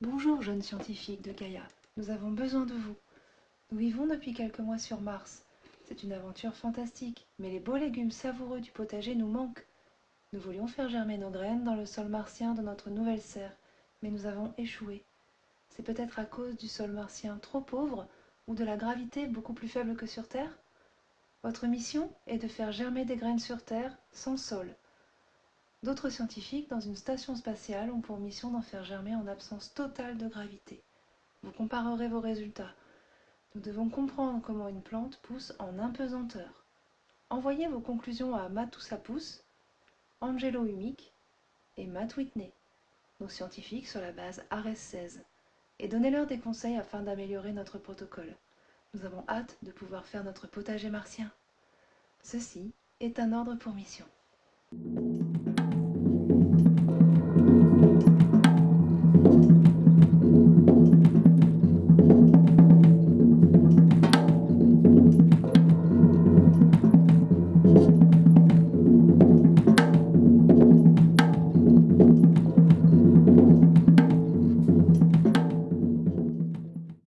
Bonjour, jeunes scientifiques de Gaïa. Nous avons besoin de vous. Nous vivons depuis quelques mois sur Mars. C'est une aventure fantastique, mais les beaux légumes savoureux du potager nous manquent. Nous voulions faire germer nos graines dans le sol martien de notre nouvelle serre, mais nous avons échoué. C'est peut-être à cause du sol martien trop pauvre ou de la gravité beaucoup plus faible que sur Terre Votre mission est de faire germer des graines sur Terre sans sol. D'autres scientifiques dans une station spatiale ont pour mission d'en faire germer en absence totale de gravité. Vous comparerez vos résultats. Nous devons comprendre comment une plante pousse en impesanteur. Envoyez vos conclusions à Matoussapousse, Angelo Humic et Matt Whitney, nos scientifiques sur la base Ares 16, et donnez-leur des conseils afin d'améliorer notre protocole. Nous avons hâte de pouvoir faire notre potager martien. Ceci est un ordre pour mission.